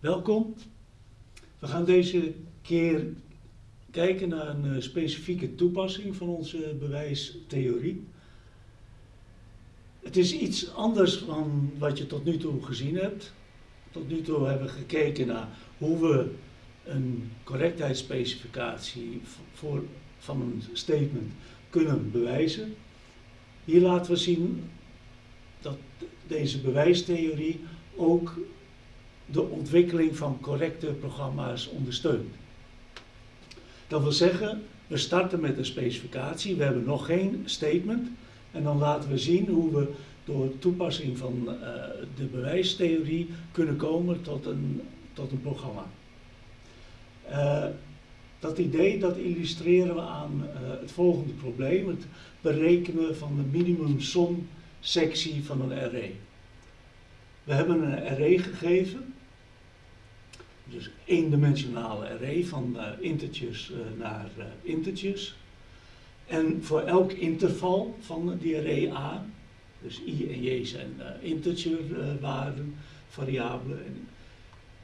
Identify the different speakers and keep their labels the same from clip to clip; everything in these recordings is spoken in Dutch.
Speaker 1: Welkom. We gaan deze keer kijken naar een eh, specifieke toepassing van onze bewijstheorie. Het is iets anders dan wat je tot nu toe gezien hebt. Tot nu toe hebben we gekeken naar hoe we een correctheidsspecificatie voor, van een statement kunnen bewijzen. Hier laten we zien dat deze bewijstheorie ook de ontwikkeling van correcte programma's ondersteunt. Dat wil zeggen, we starten met een specificatie, we hebben nog geen statement en dan laten we zien hoe we door toepassing van uh, de bewijstheorie kunnen komen tot een, tot een programma. Uh, dat idee dat illustreren we aan uh, het volgende probleem, het berekenen van de minimumsom sectie van een array. We hebben een array gegeven dus eendimensionale array van uh, integers uh, naar uh, integers. En voor elk interval van die array A, dus i en j zijn integerwaarden, variabelen. En,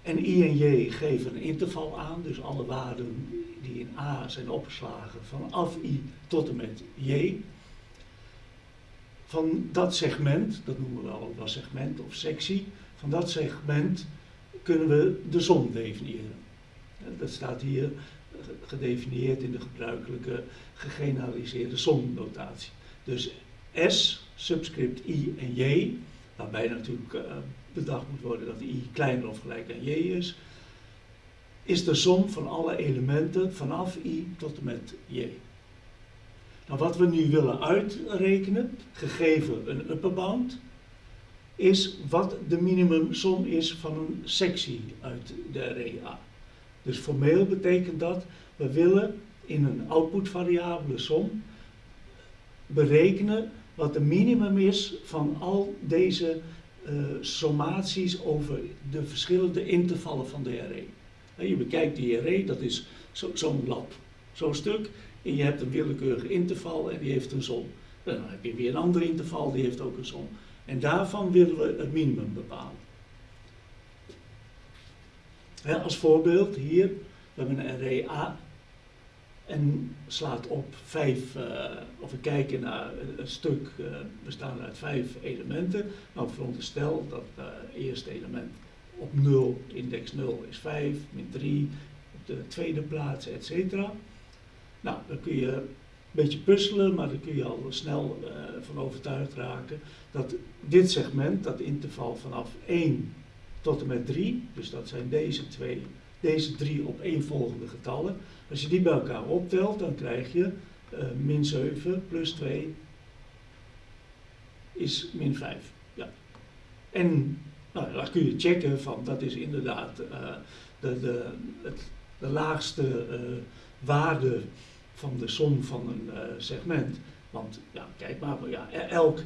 Speaker 1: en i en j geven een interval aan, dus alle waarden die in A zijn opgeslagen vanaf i tot en met j. Van dat segment, dat noemen we al wel segment of sectie, van dat segment kunnen we de som definiëren. Dat staat hier gedefinieerd in de gebruikelijke gegeneraliseerde somnotatie. Dus S, subscript I en J, waarbij natuurlijk uh, bedacht moet worden dat I kleiner of gelijk aan J is, is de som van alle elementen vanaf I tot en met J. Nou, wat we nu willen uitrekenen, gegeven een upper bound, is wat de minimumsom is van een sectie uit de array A. Dus formeel betekent dat, we willen in een outputvariabele som berekenen wat de minimum is van al deze uh, sommaties over de verschillende intervallen van de array. En je bekijkt die array, dat is zo'n zo lab, zo'n stuk, en je hebt een willekeurige interval en die heeft een som. Dan heb je weer een ander interval, die heeft ook een som. En daarvan willen we het minimum bepalen. als voorbeeld hier, we hebben een array A en slaat op vijf, uh, of we kijken naar een stuk uh, bestaande uit vijf elementen. Nou, veronderstel dat het uh, eerste element op 0, index 0 is 5, min 3, op de tweede plaats, etc. Nou, dan kun je beetje puzzelen, maar daar kun je al snel uh, van overtuigd raken dat dit segment, dat interval vanaf 1 tot en met 3, dus dat zijn deze twee, deze drie opeenvolgende getallen, als je die bij elkaar optelt, dan krijg je uh, min 7 plus 2 is min 5. Ja. En nou, dan kun je checken van dat is inderdaad uh, de, de, het, de laagste waarde van de som van een uh, segment. Want ja, kijk maar, ja, e-, elk,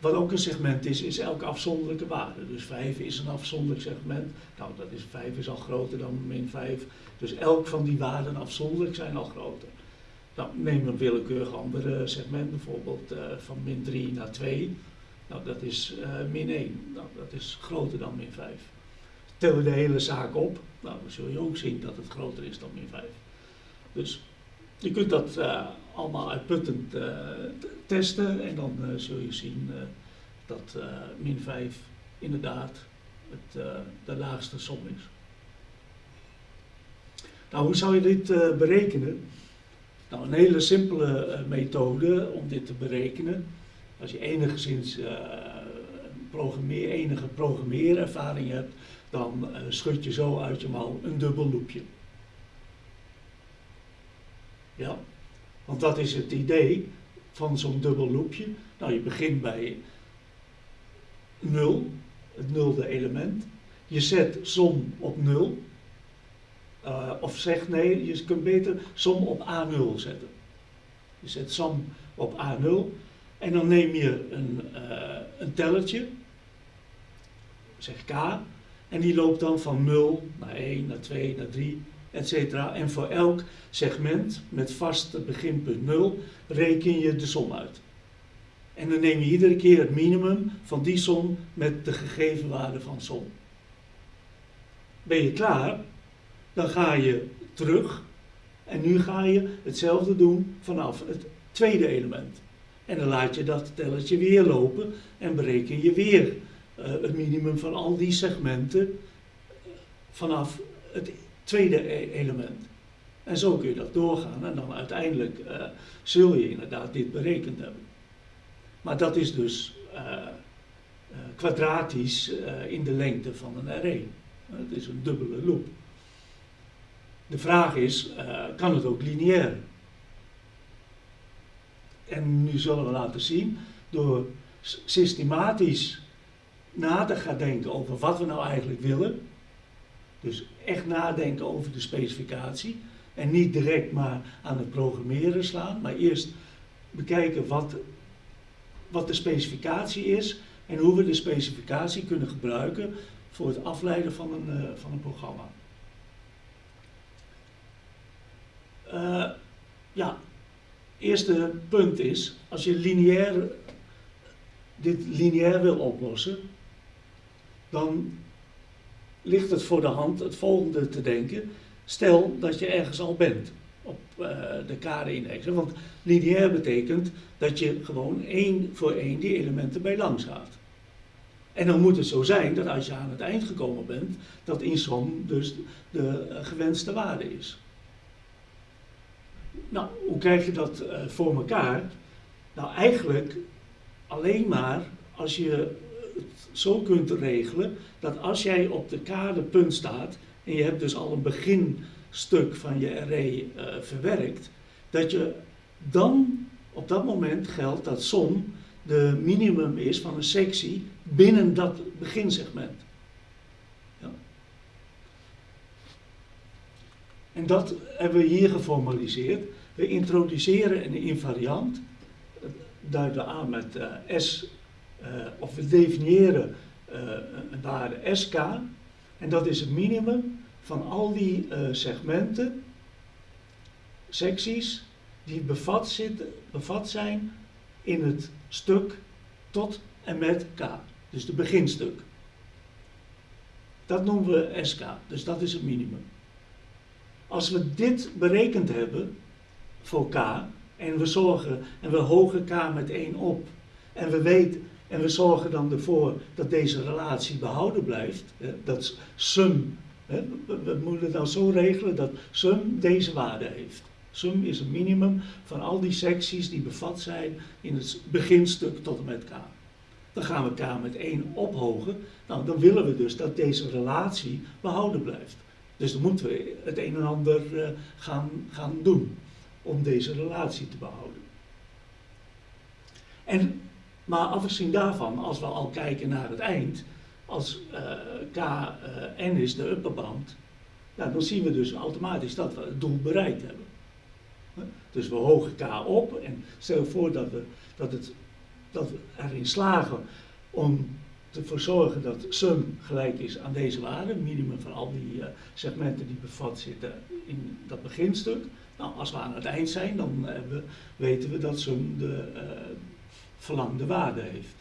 Speaker 1: wat ook een segment is, is elke afzonderlijke waarde. Dus 5 is een afzonderlijk segment. Nou, dat is, 5 is al groter dan min 5. Dus elk van die waarden afzonderlijk zijn al groter. Nou, neem een willekeurig ander segment, bijvoorbeeld uh, van min 3 naar 2. Nou, dat is uh, min 1. Nou, dat is groter dan min 5. Tel de hele zaak op, nou, dan zul je ook zien dat het groter is dan min 5. Dus je kunt dat uh, allemaal uitputtend uh, testen en dan uh, zul je zien dat min 5 inderdaad het, de laagste som is. Nou, hoe zou je dit berekenen? Nou, een hele simpele methode om dit te berekenen. Als je enigszins programmeer, enige programmeerervaring hebt, dan schud je zo uit je mouw een dubbel loopje. Ja? Want dat is het idee van zo'n dubbel loopje. Nou, je begint bij 0, het nulde element. Je zet som op 0. Uh, of zeg nee, je kunt beter som op A0 zetten. Je zet som op A0 en dan neem je een, uh, een tellertje, zeg K, en die loopt dan van 0 naar 1, naar 2, naar 3, etc. En voor elk segment met vast beginpunt 0 reken je de som uit. En dan neem je iedere keer het minimum van die som met de gegeven waarde van som. ben je klaar, dan ga je terug en nu ga je hetzelfde doen vanaf het tweede element. En dan laat je dat telletje weer lopen en bereken je weer uh, het minimum van al die segmenten vanaf het tweede e-, element. En zo kun je dat doorgaan en dan uiteindelijk uh, zul je inderdaad dit berekend hebben. Maar dat is dus uh, kwadratisch in de lengte van een array. Het is een dubbele loop. De vraag is, kan het ook lineair? En nu zullen we laten zien, door systematisch na te gaan denken over wat we nou eigenlijk willen, dus echt nadenken over de specificatie, en niet direct maar aan het programmeren slaan, maar eerst bekijken wat, wat de specificatie is en hoe we de specificatie kunnen gebruiken voor het afleiden van een, uh, van een programma. Uh, ja, eerste punt is, als je lineair, dit lineair wil oplossen, dan ligt het voor de hand het volgende te denken. Stel dat je ergens al bent op uh, de kaderindex. Want lineair betekent dat je gewoon één voor één die elementen bij langs gaat. En dan moet het zo zijn dat als je aan het eind gekomen bent, dat in som dus de gewenste waarde is. Nou, hoe krijg je dat uh, voor elkaar? Nou, eigenlijk alleen maar als je zo kunt regelen dat als jij op de kaderpunt staat en je hebt dus al een beginstuk van je array uh, verwerkt, dat je dan op dat moment geldt dat som de minimum is van een sectie binnen dat beginsegment. Ja. En dat hebben we hier geformaliseerd. We introduceren een invariant, duiden we aan met uh, S, of we definiëren uh, een waarde SK, en dat is het minimum van al die segmenten, secties, die bevat, zitten, bevat zijn in het stuk tot en met K, dus de beginstuk. Dat noemen we SK, dus dat is het minimum. Als we dit berekend hebben, voor K. En we zorgen, en we hogen K met 1 op. En we weten, en we zorgen dan ervoor dat deze relatie behouden blijft. Dat sum, we moeten het nou zo regelen dat sum deze waarde heeft. Sum is een minimum van al die secties die bevat zijn in het beginstuk tot en met K. Dan gaan we K met 1 ophogen. Nou, dan willen we dus dat deze relatie behouden blijft. Dus dan moeten we het een en ander uh, gaan, gaan doen om deze relatie te behouden. En, maar afgezien daarvan, als we al kijken naar het eind, als uh, K uh, N is de upperband, ja, dan zien we dus automatisch dat we het doel bereikt hebben. Dus we hogen K op en stel voor dat we, dat het, dat we erin slagen om ervoor zorgen dat sum gelijk is aan deze waarde, minimum van al die uh, segmenten die bevat zitten in dat beginstuk. Nou, als we aan het eind zijn, dan we, weten we dat sum de verlangde waarde heeft.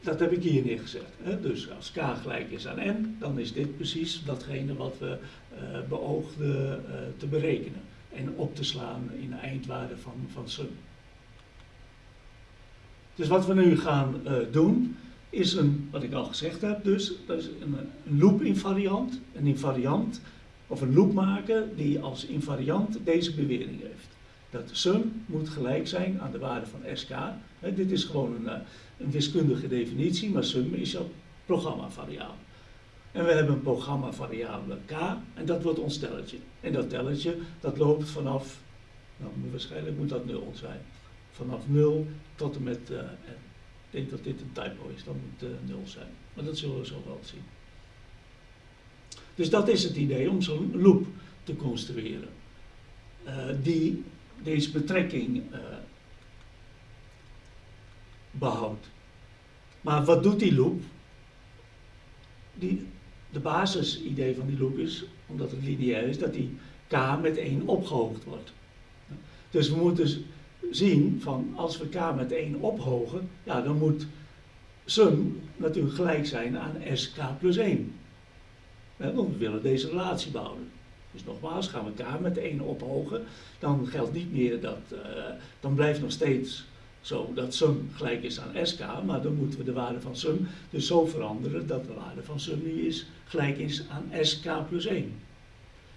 Speaker 1: Dat heb ik hier neergezet. Hè? Dus als k gelijk is aan n, dan is dit precies datgene wat we beoogden te berekenen en op te slaan in de eindwaarde van, van sum. Dus wat we nu gaan uh, doen, is een, wat ik al gezegd heb, dus dat is een, een loop invariant. Een invariant, of een loop maken die als invariant deze bewering heeft. Dat sum moet gelijk zijn aan de waarde van sk. Dit is gewoon een, eh, een, wiskundige definitie, maar sum is een programmavariabele. En we hebben een programmavariabele k en dat wordt ons telletje. En dat telletje dat loopt vanaf, nou waarschijnlijk moet dat 0 zijn vanaf 0 tot en met uh, Ik denk dat dit een typo is, dan moet uh, 0 zijn. Maar dat zullen we zo wel zien. Dus dat is het idee om zo'n loop te construeren. Die deze betrekking behoudt. Maar wat doet die loop? Die, de basisidee van die loop is, omdat het lineair is, dat die k met 1 opgehoogd wordt. Dus we moeten zien van als we k met 1 ophogen, ja, dan moet sum natuurlijk gelijk zijn aan sk plus 1. Want we willen deze relatie bouwen. Dus nogmaals, gaan we k met 1 ophogen, dan geldt niet meer dat, uh, dan blijft nog steeds zo dat sum gelijk is aan sk, maar dan moeten we de waarde van sum dus zo veranderen dat de waarde van sum nu is, gelijk is aan sk plus 1.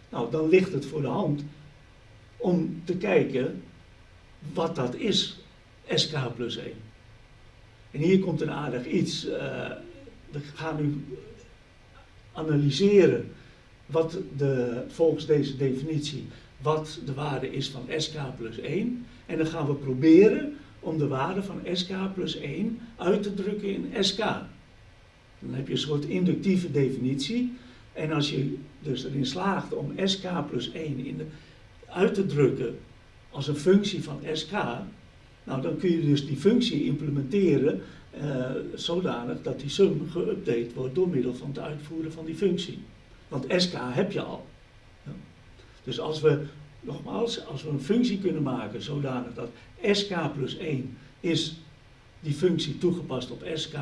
Speaker 1: Nou, dan ligt het voor de hand om te kijken wat dat is, sk plus 1. En hier komt een aardig iets. Uh, we gaan nu analyseren wat de, volgens deze definitie wat de waarde is van sk plus 1. En dan gaan we proberen om de waarde van sk plus 1 uit te drukken in sk. Dan heb je een soort inductieve definitie. En als je dus erin slaagt om sk plus 1 in de, uit te drukken als een functie van sk, nou dan kun je dus die functie implementeren uh, zodanig dat die sum geüpdate wordt door middel van het uitvoeren van die functie. Want sk heb je al. Dus als we, nogmaals, als we een functie kunnen maken zodanig dat sk plus 1 is die functie toegepast op sk,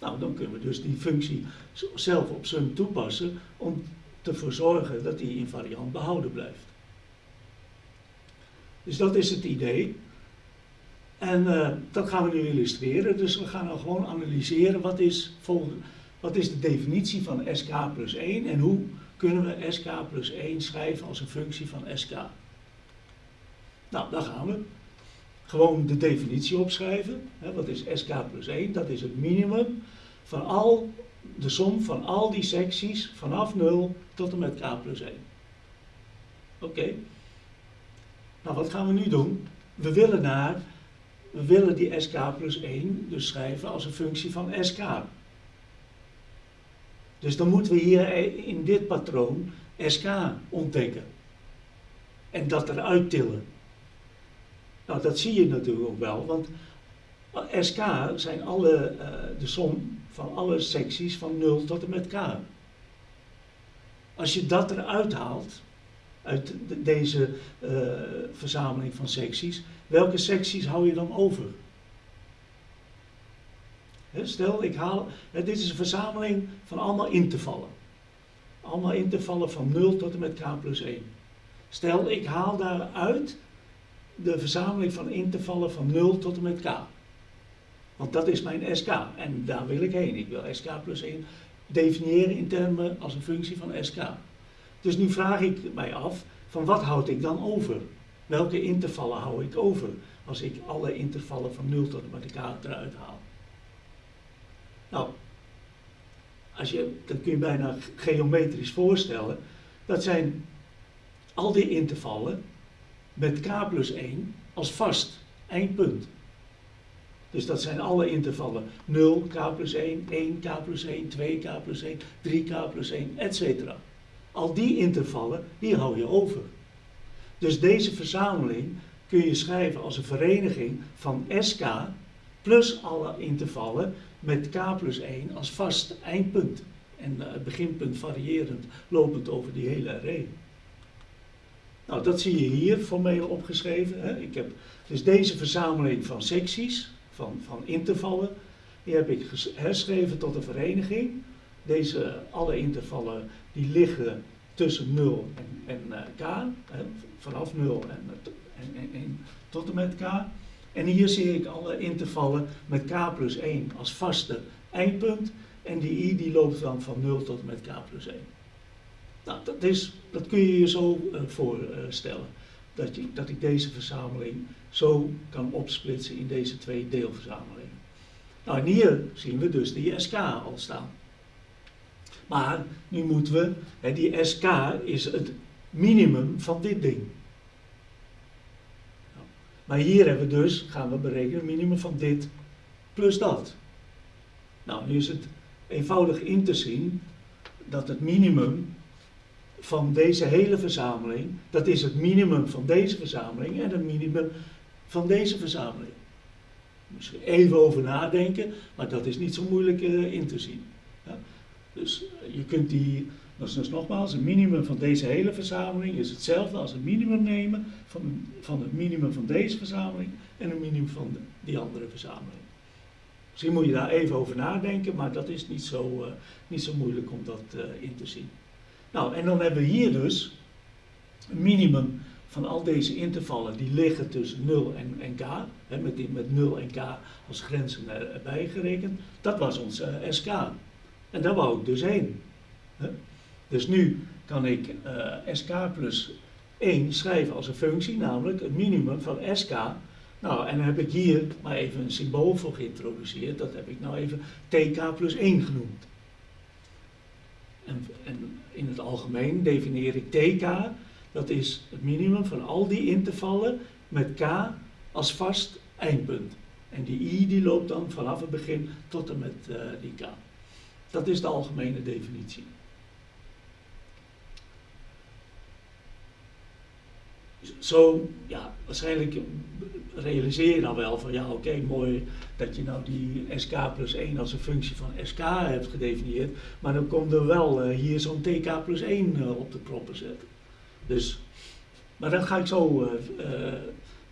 Speaker 1: nou dan kunnen we dus die functie zelf op sum toepassen om ervoor zorgen dat die invariant behouden blijft. Dus dat is het idee. En uh, dat gaan we nu illustreren. Dus we gaan dan gewoon analyseren wat is, wat is de definitie van sk plus 1 en hoe kunnen we sk plus 1 schrijven als een functie van sk. Nou, daar gaan we. Gewoon de definitie opschrijven. Wat is sk plus 1? Dat is het minimum van al de som van al die secties vanaf 0 tot en met k plus 1. Oké. Nou, wat gaan we nu doen? We willen naar we willen die sk plus 1 dus schrijven als een functie van sk. Dus dan moeten we hier in dit patroon sk ontdekken. En dat eruit tillen. Nou, dat zie je natuurlijk ook wel, want sk zijn alle, uh, de som van alle secties van 0 tot en met k. Als je dat eruit haalt, uit deze uh, verzameling van secties, welke secties hou je dan over? Stel, ik haal, dit is een verzameling van allemaal intervallen. Allemaal intervallen van 0 tot en met k plus 1. Stel, ik haal daaruit de verzameling van intervallen van 0 tot en met k. Want dat is mijn sk en daar wil ik heen. Ik wil sk plus 1 definiëren in termen als een functie van sk. Dus nu vraag ik mij af, van wat houd ik dan over? Welke intervallen hou ik over als ik alle intervallen van 0 tot en met k eruit haal? Nou, als je, dat kun je bijna geometrisch voorstellen. Dat zijn al die intervallen met k plus 1 als vast eindpunt. Dus dat zijn alle intervallen 0, k plus 1, 1, k plus 1, 2, k plus 1, 3, k plus 1, etc. Al die intervallen, die hou je over. Dus deze verzameling kun je schrijven als een vereniging van SK plus alle intervallen met K plus 1 als vast eindpunt. En uh, het beginpunt variërend lopend over die hele array. Nou, dat zie je hier formeel opgeschreven. Hè. Ik heb dus deze verzameling van secties, van, van intervallen, die heb ik herschreven tot een vereniging. Deze, alle intervallen die liggen tussen 0 en, en uh, k, hè, vanaf 0 en, en, en, en, tot en met k. En hier zie ik alle intervallen met k plus 1 als vaste eindpunt. En die i die loopt dan van 0 tot met k plus 1. Nou, dat, is, dat kun je je zo uh, voorstellen. Dat, je, dat ik deze verzameling zo kan opsplitsen in deze twee deelverzamelingen. Nou, en hier zien we dus die SK al staan. Maar nu moeten we, hè, die SK is het minimum van dit ding. Maar hier hebben we dus, gaan we berekenen, minimum van dit plus dat. Nou, nu is het eenvoudig in te zien dat het minimum van deze hele verzameling, dat is het minimum van deze verzameling en het minimum van deze verzameling. Misschien even over nadenken, maar dat is niet zo moeilijk uh, in te zien. Dus eh, je kunt die, dat is dus nogmaals, een minimum van deze hele verzameling is hetzelfde als een minimum nemen van, van het minimum van deze verzameling en een minimum van de, die andere verzameling. Misschien moet je daar even over nadenken, maar dat is niet zo, uh, niet zo moeilijk om dat uh, in te zien. Nou, en dan hebben we hier dus een minimum van al deze intervallen die liggen tussen 0 en, k, hè, met, die, met 0 en k als grenzen erbij gerekend, dat was ons uh, SK. En daar wou ik dus heen. Hè. Dus nu kan ik uh, SK plus 1 schrijven als een functie, namelijk het minimum van SK. Nou, en dan heb ik hier maar even een symbool voor geïntroduceerd, dat heb ik nou even TK plus 1 genoemd. En, en in het algemeen definieer ik TK dat is het minimum van al die intervallen met k als vast eindpunt. En die i die loopt dan vanaf het begin tot en met uh, die k. Dat is de algemene definitie. Zo, ja, waarschijnlijk realiseer je dan wel van ja, oké, mooi dat je nou die sk plus 1 als een functie van sk hebt gedefinieerd, maar dan komt er wel uh, hier zo'n tk plus 1 uh, op de proppen zetten. Dus, maar dat ga ik zo uh,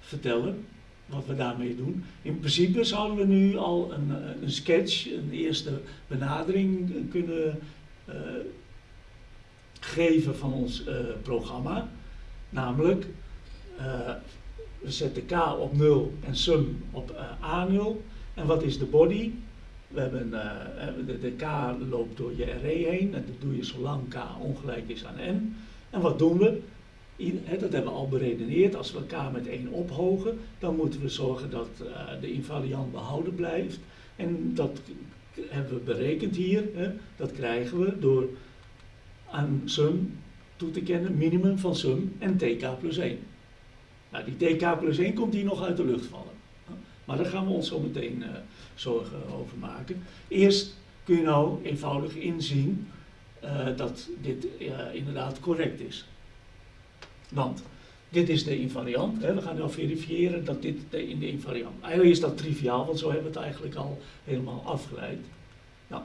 Speaker 1: vertellen, wat we daarmee doen. In principe zouden we nu al een, eh, een sketch, een eerste benadering kunnen geven van ons programma. Namelijk, we zetten k op 0 en sum op a0. En wat is de body? We hebben, de, de, k loopt door je array heen en dat doe je zolang k ongelijk is aan n. En wat doen we? dat hebben we al beredeneerd. Als we elkaar met 1 ophogen, dan moeten we zorgen dat de invariant behouden blijft. En dat hebben we berekend hier. Dat krijgen we door aan sum toe te kennen, minimum van sum en tk plus 1. Nou, die tk plus 1 komt hier nog uit de lucht vallen. Maar daar gaan we ons zo meteen uh, zorgen over maken. Eerst kun je nou eenvoudig inzien uh, dat dit inderdaad correct is. Want dit is de invariant. Hè. We gaan nu verifiëren dat dit de, in de invariant. Eigenlijk is dat triviaal, want zo hebben we het eigenlijk al helemaal afgeleid. Nou,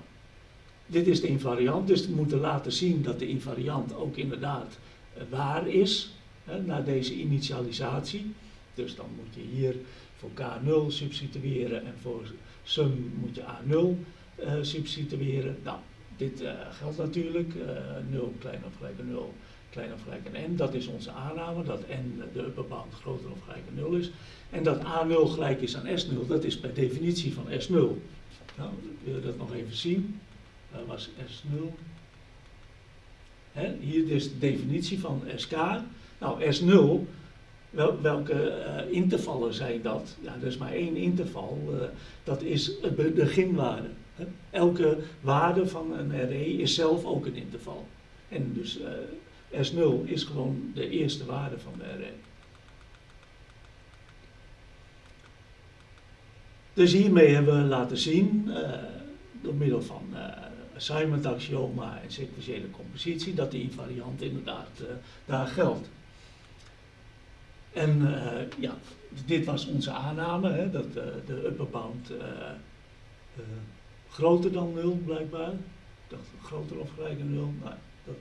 Speaker 1: dit is de invariant, dus we moeten laten zien dat de invariant ook inderdaad waar is na deze initialisatie. Dus dan moet je hier voor k0 substitueren en voor sum moet je a0 uh, substitueren. Nou, dit uh, geldt natuurlijk. 0 kleiner of gelijk 0 kleiner of gelijk aan n. Dat is onze aanname, dat n de upper bound groter of gelijk aan 0 is. En dat a0 gelijk is aan s0, dat is per definitie van s0. Nou, wil je dat nog even zien? Dat was s0. He, hier is de definitie van sk. Nou, s0, wel, welke uh, intervallen zijn dat? Ja, er is maar één interval, uh, dat is de beginwaarde. Elke waarde van een array is zelf ook een interval. En dus uh, S0 is gewoon de eerste waarde van de array. Dus hiermee hebben we laten zien, door middel van assignment axioma en sequentiële compositie, dat die invariant inderdaad daar geldt. En ja, dit was onze aanname, hè, dat de upper bound groter dan 0 blijkbaar. Ik dacht groter of gelijk aan 0, maar dat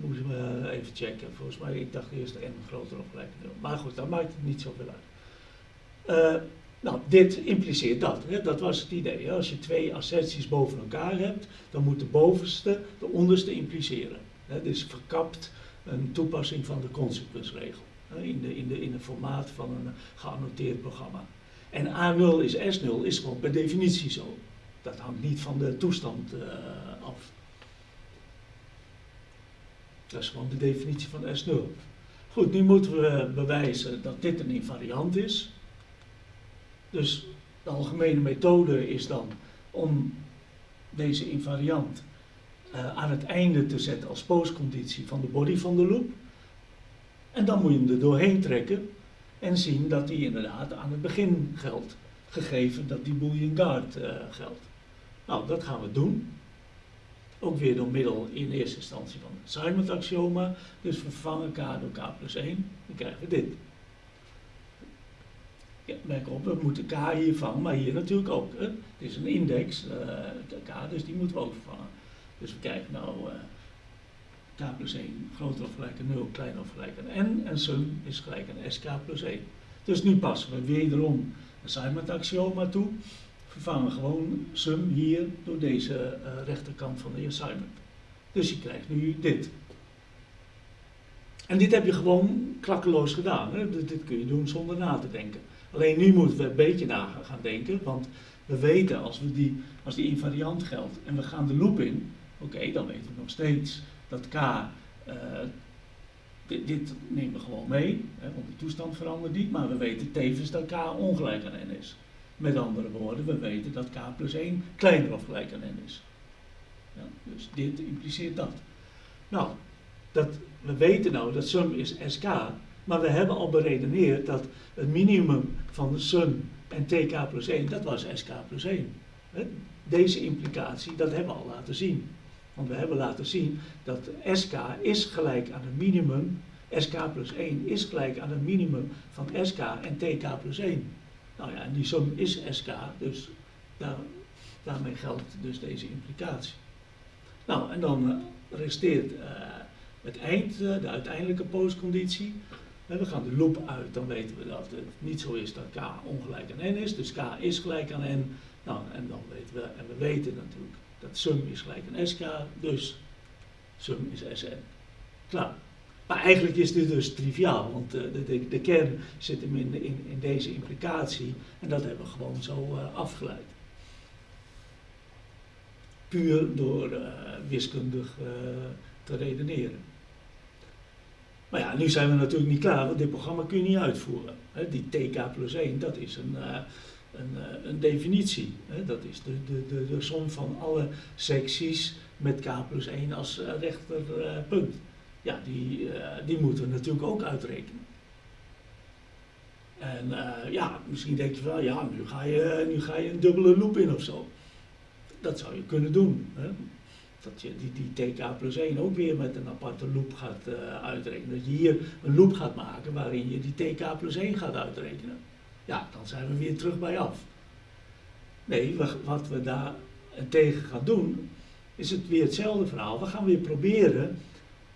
Speaker 1: Moeten we even checken. Volgens mij, ik dacht eerst n groter of gelijk 0. Maar goed, dat maakt het niet zoveel uit. Nou, dit impliceert dat. Hè? Dat was het idee. Als je twee asserties boven elkaar hebt, dan moet de bovenste de onderste impliceren. Hè? Dus verkapt een toepassing van de consequence-regel. In, de, in, de, in het formaat van een geannoteerd programma. En A0 is S0 is gewoon per definitie zo. Dat hangt niet van de toestand uh, af. Dat is gewoon de definitie van S0. Goed, nu moeten we bewijzen dat dit een invariant is. Dus de algemene methode is dan om deze invariant uh, aan het einde te zetten als postconditie van de body van de loop. En dan moet je hem er doorheen trekken en zien dat die inderdaad aan het begin geldt, gegeven dat die boolean guard uh, geldt. Nou, dat gaan we doen. Ook weer door middel in eerste instantie van het assignment axioma. Dus vervangen k door k plus 1. Dan krijgen we dit. Ja, merk op, we moeten k hier vangen, maar hier natuurlijk ook. Het is een index, uh, k, dus die moeten we ook vervangen. Dus we kijken nou uh, k plus 1 groter of gelijk aan 0, kleiner of gelijk aan n. En sum is gelijk aan sk plus 1. Dus nu passen we wederom assignment axioma toe. Vervangen gewoon sum hier door deze uh, rechterkant van de assignment. Dus je krijgt nu dit. En dit heb je gewoon klakkeloos gedaan. Hè? Dit, dit, kun je doen zonder na te denken. Alleen nu moeten we een beetje na gaan denken, want we weten als, we die, als die invariant geldt en we gaan de loop in, oké, dan weten we nog steeds dat k, dit, dit, nemen we gewoon mee, hè, want de toestand verandert niet, maar we weten tevens dat k ongelijk aan n is. Met andere woorden, we weten dat k plus 1 kleiner of gelijk aan n is. Ja, dus dit impliceert dat. Nou, dat, we weten nou dat sum is sk, maar we hebben al beredeneerd dat het minimum van de sum en tk plus 1, dat was sk plus 1. Deze implicatie, dat hebben we al laten zien. Want we hebben laten zien dat sk is gelijk aan het minimum, sk plus 1 is gelijk aan het minimum van sk en tk plus 1. Nou ja, en die som is sk, dus daar, daarmee geldt dus deze implicatie. Nou, en dan uh, resteert uh, het eind, uh, de uiteindelijke postconditie. we gaan de loop uit, dan weten we dat het niet zo is dat k ongelijk aan n is. Dus k is gelijk aan n. Nou, en dan weten we, en we weten natuurlijk dat sum is gelijk aan sk, dus sum is Sn. Klaar. Maar eigenlijk is dit dus triviaal, want uh, de, de, de, kern zit hem in, in, deze implicatie en dat hebben we gewoon zo uh, afgeleid. Puur door uh, wiskundig te redeneren. Maar ja, nu zijn we natuurlijk niet klaar, want dit programma kun je niet uitvoeren. Die tk plus 1, dat is een, een, een definitie. Dat is de, de, de, som van alle secties met k plus 1 als rechterpunt ja, die, die moeten we natuurlijk ook uitrekenen. En ja, misschien denk je van, ja, nu ga je, nu ga je een dubbele loop in of zo. Dat zou je kunnen doen. Hè? Dat je die, die tk plus 1 ook weer met een aparte loop gaat uitrekenen. Dat je hier een loop gaat maken waarin je die tk plus 1 gaat uitrekenen. Ja, dan zijn we weer terug bij af. Nee, wat we daar tegen gaan doen, is het weer hetzelfde verhaal. We gaan weer proberen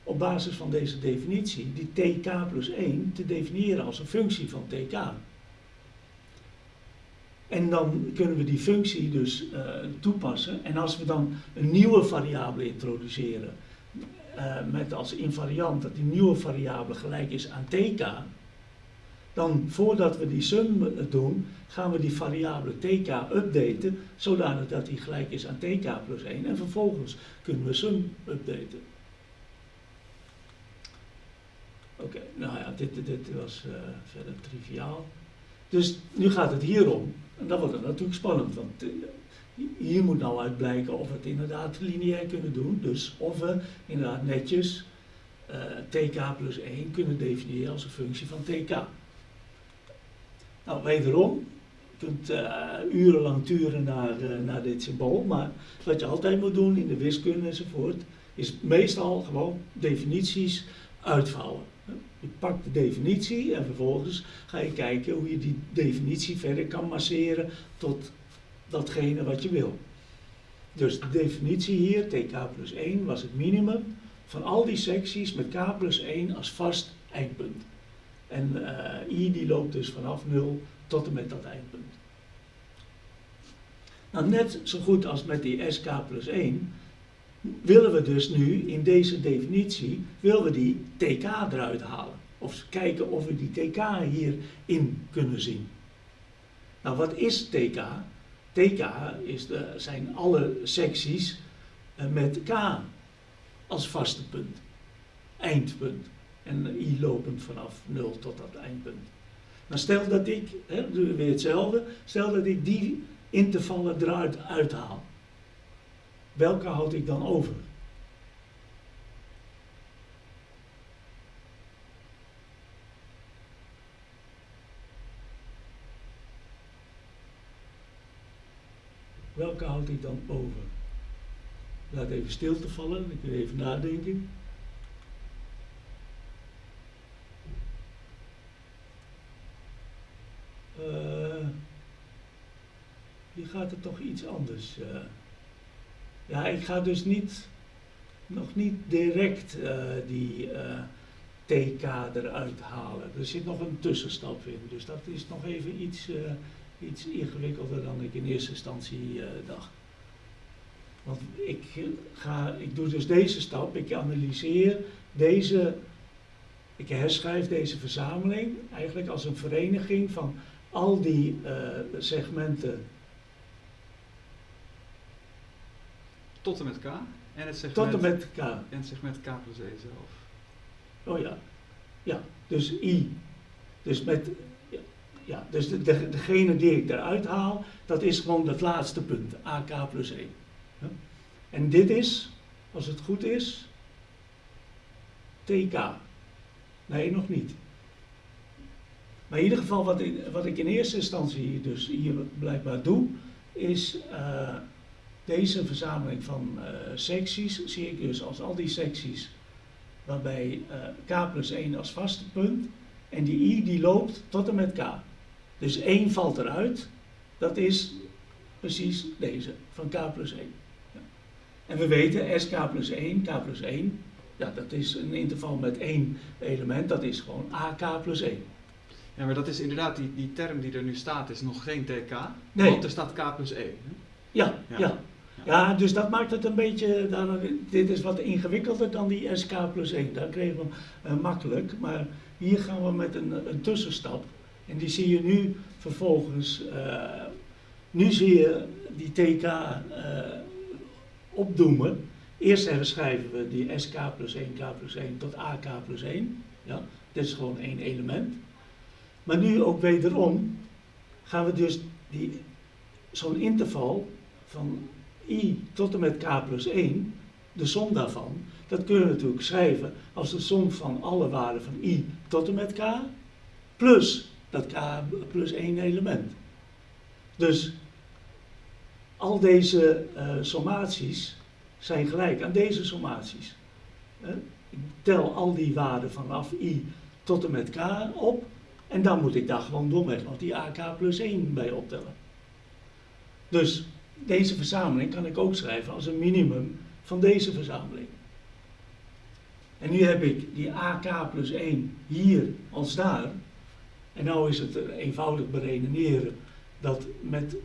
Speaker 1: op basis van deze definitie die tk plus 1 te definiëren als een functie van tk. En dan kunnen we die functie dus uh, toepassen. En als we dan een nieuwe variabele introduceren, uh, met als invariant dat die nieuwe variabele gelijk is aan tk, dan voordat we die sum doen, gaan we die variabele tk updaten, zodanig dat die gelijk is aan tk plus 1. En vervolgens kunnen we sum updaten. Oké, nou ja, dit, dit was uh, verder triviaal. Dus nu gaat het hier om. En dan wordt natuurlijk spannend, want uh, hier moet nou uit blijken of we het inderdaad lineair kunnen doen. Dus of we inderdaad netjes uh, tk plus 1 kunnen definiëren als een functie van tk. Nou, wederom, kunt urenlang turen naar, naar dit symbool, maar wat je altijd moet doen in de wiskunde enzovoort, is meestal gewoon definities uitvouwen. Je pakt de definitie en vervolgens ga je kijken hoe je die definitie verder kan masseren tot datgene wat je wil. Dus de definitie hier, tk plus 1, was het minimum van al die secties met k plus 1 als vast eindpunt. En uh, i die loopt dus vanaf 0 tot en met dat eindpunt. Nou, net zo goed als met die sk plus 1 willen we dus nu in deze definitie, willen we die tk eruit halen. Of kijken of we die tk hierin kunnen zien. Nou, wat is tk? tk is de, zijn alle secties eh, met k als vaste punt, eindpunt. En i lopend vanaf 0 tot dat eindpunt. Maar stel dat ik, hè, doen we weer hetzelfde, stel dat ik die intervallen eruit uithaal welke houd ik dan over? Welke houd ik dan over? Laat even stilte vallen, ik wil even nadenken. Uh, hier gaat het toch iets anders. Uh, ja, ik ga dus niet, nog niet direct uh, die TK eruit halen. Er zit nog een tussenstap in, dus dat is nog even iets, iets ingewikkelder dan ik in eerste instantie dacht. Want ik, ga, ik doe dus deze stap, ik analyseer deze, ik herschrijf deze verzameling eigenlijk als een vereniging van al die uh, segmenten.
Speaker 2: Tot en met K en het segment,
Speaker 1: Tot en met K.
Speaker 2: En het segment K plus E zelf.
Speaker 1: Oh ja, ja, dus I. Dus met ja, dus de, de, degene die ik eruit haal, dat is gewoon het laatste punt, AK plus 1. Ja? En dit is, als het goed is, TK. Nee, nog niet. Maar in ieder geval, wat, wat ik in eerste instantie dus hier blijkbaar doe, is uh, deze verzameling van uh, secties, zie ik dus als al die secties, waarbij uh, k plus 1 als vaste punt, en die i die loopt tot en met k. Dus 1 valt eruit, dat is precies deze, van k plus 1. Ja. En we weten, sk plus 1, k plus 1, ja, dat is een interval met één element, dat is gewoon ak plus 1.
Speaker 2: Ja, maar dat is inderdaad, die, die term die er nu staat, is nog geen tk,
Speaker 1: nee.
Speaker 2: want er staat k plus 1.
Speaker 1: Ja, ja, ja. Ja, dus dat maakt het een beetje, dit is wat ingewikkelder dan die SK plus 1. Daar kregen we hem uh, makkelijk, maar hier gaan we met een, een tussenstap. En die zie je nu vervolgens, uh, nu zie je die TK uh, opdoemen. Eerst herschrijven we die SK plus 1, K plus 1 tot AK plus 1. Ja, dit is gewoon één element. Maar nu ook wederom gaan we dus zo'n interval van i tot en met k plus 1, de som daarvan, dat kunnen we natuurlijk schrijven als de som van alle waarden van i tot en met k, plus dat k plus 1 element. Dus al deze uh, sommaties zijn gelijk aan deze sommaties. Ik tel al die waarden vanaf i tot en met k op en dan moet ik daar gewoon domweg nog die ak plus 1 bij optellen. Dus deze verzameling kan ik ook schrijven als een minimum van deze verzameling. En nu heb ik die AK plus 1 hier als daar. En nu is het eenvoudig beredeneren dat met,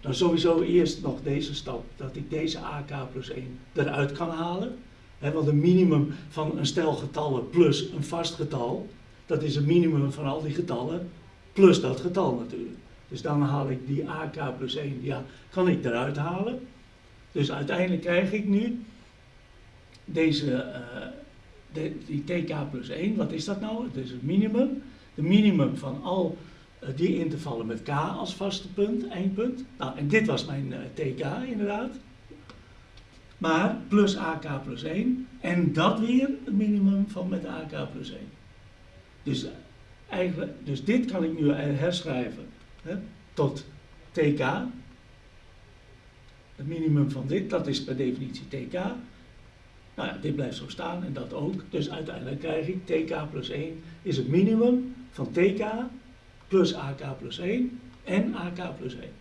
Speaker 1: dan sowieso eerst nog deze stap, dat ik deze AK plus 1 eruit kan halen. Want een minimum van een stel getallen plus een vast getal, dat is een minimum van al die getallen, plus dat getal natuurlijk. Dus dan haal ik die AK plus 1, ja, kan ik eruit halen. Dus uiteindelijk krijg ik nu deze, uh, de, die TK plus 1, wat is dat nou? Het is het minimum. De minimum van al uh, die intervallen met K als vaste punt, eindpunt. Nou, en dit was mijn uh, TK inderdaad. Maar plus AK plus 1. En dat weer het minimum van met AK plus 1. Dus, eigenlijk, dus dit kan ik nu herschrijven hè, tot TK. Het minimum van dit, dat is per definitie TK. Nou ja, dit blijft zo staan en dat ook. Dus uiteindelijk krijg ik TK plus 1 is het minimum van TK plus AK plus 1 en AK plus 1.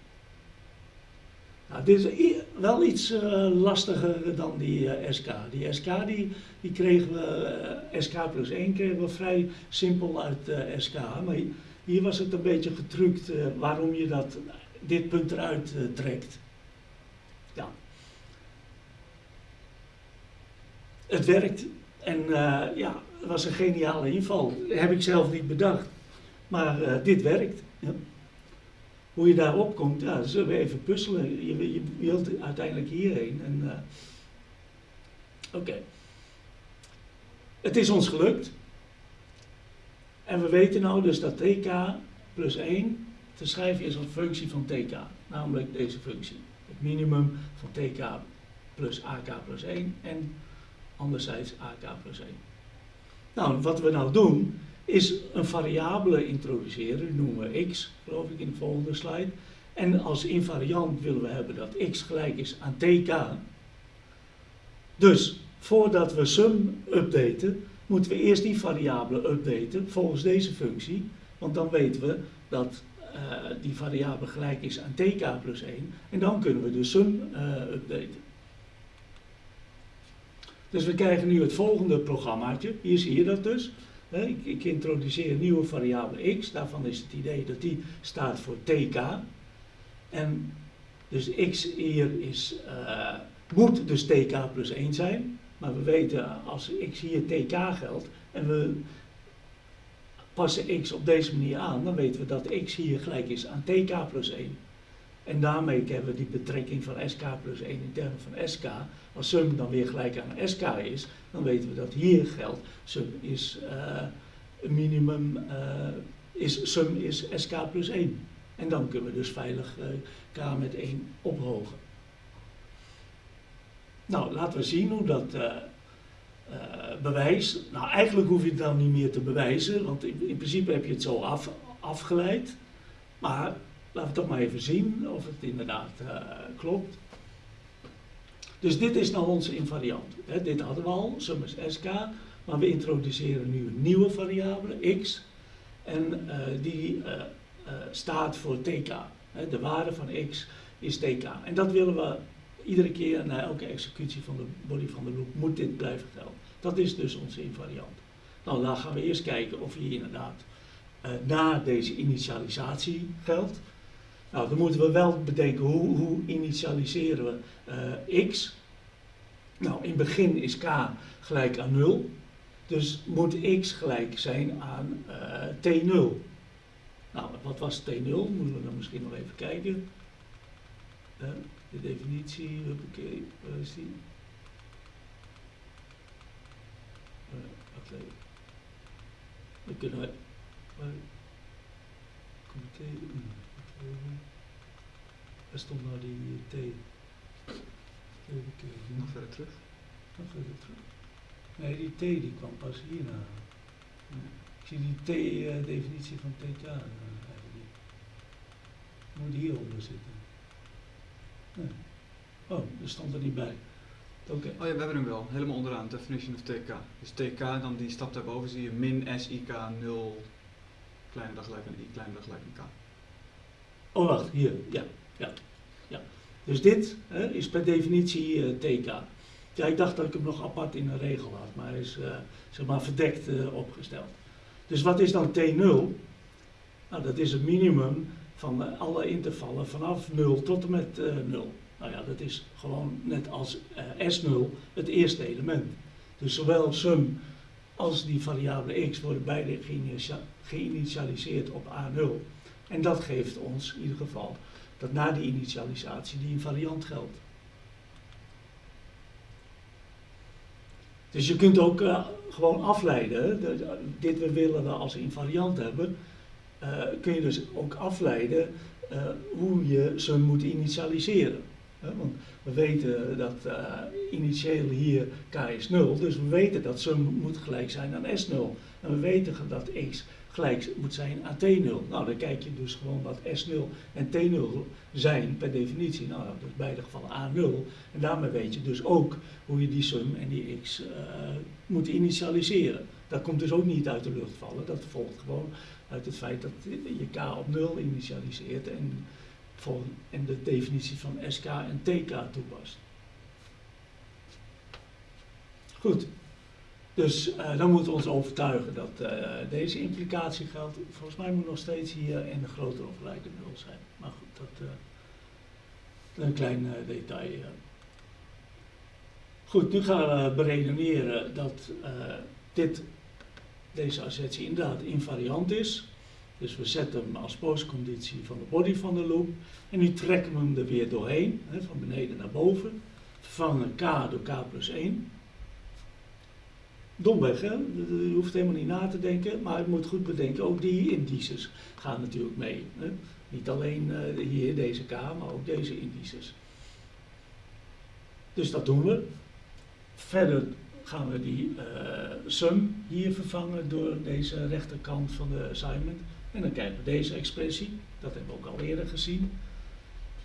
Speaker 1: Nou, dit is wel iets uh, lastiger dan die uh, SK. Die SK die, die kregen we, uh, SK plus 1 kregen we vrij simpel uit SK. Maar hier was het een beetje getrukt waarom je dat, dit punt eruit trekt. Ja. Het werkt en ja, het was een geniale inval. heb ik zelf niet bedacht. Maar dit werkt. Ja. Hoe je daarop komt, ja, zullen we even puzzelen. Je, je wilt uiteindelijk hierheen. En, uh, Oké. Het is ons gelukt. En we weten nou dus dat tk plus 1 te schrijven is als functie van tk. Namelijk deze functie. Het minimum van tk plus ak plus 1 en anderzijds ak plus 1. Nou, wat we nou doen, is een variabele introduceren, noemen we x, geloof ik in de volgende slide. En als invariant willen we hebben dat x gelijk is aan tk. Dus voordat we sum updaten, moeten we eerst die variabele updaten volgens deze functie. Want dan weten we dat uh, die variabele gelijk is aan tk plus 1. En dan kunnen we de sum uh, updaten. Dus we krijgen nu het volgende programmaatje. Hier zie je dat dus. Ik, ik introduceer een nieuwe variabele x, daarvan is het idee dat die staat voor tk. En dus x hier is, eh, moet dus tk plus 1 zijn, maar we weten als x hier tk geldt en we passen x op deze manier aan, dan weten we dat x hier gelijk is aan tk plus 1. En daarmee hebben we die betrekking van sk plus 1 in termen van sk. Als sum dan weer gelijk aan sk is, dan weten we dat hier geldt sum is uh, minimum, uh, is, sum is sk plus 1. En dan kunnen we dus veilig uh, k met 1 ophogen. Nou, laten we zien hoe dat bewijs. Nou, eigenlijk hoef je het dan niet meer te bewijzen, want in, in principe heb je het zo af, afgeleid. Maar Laten we toch maar even zien of het inderdaad uh, klopt. Dus dit is nou onze invariant. Hè. Dit hadden we al, sum is sk, maar we introduceren nu een nieuwe variabele, x. En uh, die uh, staat voor tk. Hè. De waarde van x is tk. En dat willen we iedere keer na elke executie van de body van de loop, moet dit blijven gelden. Dat is dus onze invariant. Nou, dan gaan we eerst kijken of hier inderdaad na deze initialisatie geldt. Nou, dan moeten we wel bedenken hoe, hoe initialiseren we uh, x. Nou, in begin is k gelijk aan 0. Dus moet x gelijk zijn aan uh, t0. Nou, wat was t0? Moeten we dan misschien nog even kijken. Uh, de definitie, oké, waar is die? wacht even. Dan kunnen we... Waar stond nou die T?
Speaker 2: Nog verder terug.
Speaker 1: Nog verder terug. Nee, die T die kwam pas hierna. Ik zie die T-definitie uh, van TK uh, eigenlijk Moet hieronder zitten. Nee. Oh, er stond er niet bij. Oké. Okay.
Speaker 2: Oh ja, we hebben hem wel. Helemaal onderaan, definition of TK. Dus TK, dan die stap daarboven zie je min SIK 0 kleine dag gelijk aan I, kleine dag gelijk aan K.
Speaker 1: Oh, wacht, hier, ja, ja, ja. Dus dit hè, is per definitie uh, TK. Ja, ik dacht dat ik hem nog apart in een regel had, maar hij is uh, zeg maar verdekt uh, opgesteld. Dus wat is dan T0? Nou, dat is het minimum van alle intervallen vanaf 0 tot en met 0. Nou ja, dat is gewoon net als S0 het eerste element. Dus zowel sum als die variabele x worden beide geïnitialiseerd op A0. En dat geeft ons in ieder geval dat na die initialisatie die invariant geldt. Dus je kunt ook uh, gewoon afleiden, de, dit we willen we als invariant hebben, uh, kun je dus ook afleiden uh, hoe je ze moet initialiseren. want we weten dat initieel hier k is 0, dus we weten dat sum moet gelijk zijn aan s0. En we weten dat x gelijk moet zijn aan T0. Nou, dan kijk je dus gewoon wat S0 en T0 zijn per definitie. Nou, dat is beide gevallen A0. En daarmee weet je dus ook hoe je die sum en die x uh, moet initialiseren. Dat komt dus ook niet uit de lucht vallen. Dat volgt gewoon uit het feit dat je k op 0 initialiseert en, en de definitie van SK en TK toepast. Goed, dus uh, dan moeten we ons overtuigen dat uh, deze implicatie geldt. Volgens mij moet nog steeds hier in de grotere of gelijke nul zijn. Maar goed, dat uh, een klein detail. Goed, nu gaan we beredeneren dat dit, deze assertie inderdaad invariant is. Dus we zetten hem als postconditie van de body van de loop. En nu trekken we hem er weer doorheen, hè, van beneden naar boven. Vervangen k door k plus 1 domweg, hè? je hoeft helemaal niet na te denken, maar je moet goed bedenken, ook die indices gaan natuurlijk mee. Hè? Niet alleen uh, hier deze K, maar ook deze indices. Dus dat doen we. Verder gaan we die uh, sum hier vervangen door deze rechterkant van de assignment. En dan krijgen we deze expressie, dat hebben we ook al eerder gezien.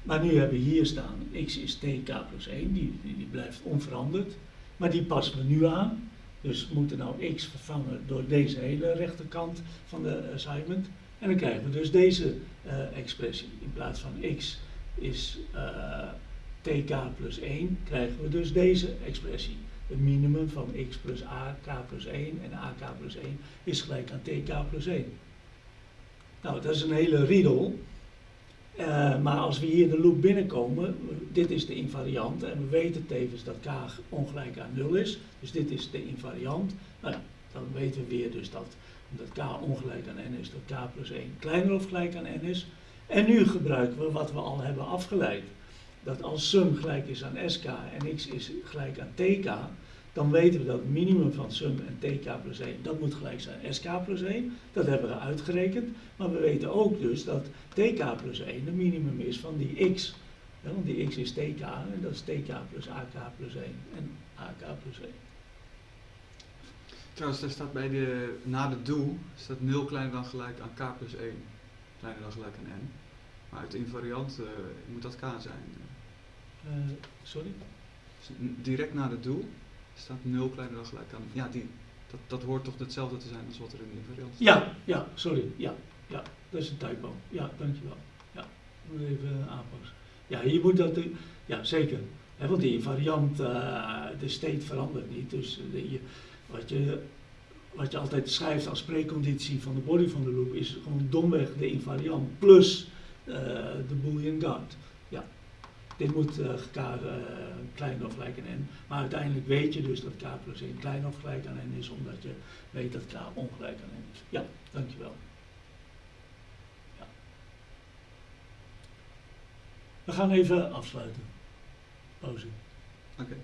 Speaker 1: Maar nu hebben we hier staan, x is tk plus 1, die, die, die blijft onveranderd. Maar die passen we nu aan. Dus we moeten nou x vervangen door deze hele rechterkant van de assignment. En dan krijgen we dus deze uh, expressie. In plaats van x is uh, tk plus 1, krijgen we dus deze expressie. een minimum van x plus a, k plus 1 en ak plus 1 is gelijk aan tk plus 1. Nou, dat is een hele riedel. Eh, maar als we hier de loop binnenkomen, dit is de invariant en we weten tevens dat k ongelijk aan 0 is. Dus dit is de invariant. Nou ja, dan weten we weer dus dat omdat k ongelijk aan n is, dat k plus 1 kleiner of gelijk aan n is. En nu gebruiken we wat we al hebben afgeleid. Dat als sum gelijk is aan sk en x is gelijk aan tk, dan weten we dat het minimum van sum en tk plus 1, dat moet gelijk zijn aan sk plus 1. Dat hebben we uitgerekend. Maar we weten ook dus dat tk plus 1 het minimum is van die x. Ja, want die x is tk en dat is tk plus ak plus 1 en ak plus 1.
Speaker 2: Trouwens, daar staat bij de, na de do, staat 0 kleiner dan gelijk aan k plus 1. Kleiner dan gelijk aan n. Maar uit de invariant eh, moet dat k zijn.
Speaker 1: Eh, sorry?
Speaker 2: Dus direct na de do staat 0 kleiner dan gelijk aan... Ja, die, dat, dat hoort toch hetzelfde te zijn als wat er in de invariant staat?
Speaker 1: Ja, ja, sorry. Ja, ja, dat is een typo. Ja, dankjewel. Ja, moet even aanpassen. Ja, hier moet dat, ja zeker. Want die variant, eh, de state verandert niet. Dus de, je, wat, je, wat je altijd schrijft als preconditie van de body van de loop is gewoon domweg de invariant plus eh, de boolean guard. Dit moet eh, k eh, kleiner of gelijk aan n. Maar uiteindelijk weet je dus dat k plus 1 kleiner of gelijk aan n is, omdat je weet dat k ongelijk aan n is. Ja, dankjewel. Ja. We gaan even afsluiten. Pauze.
Speaker 2: Oké.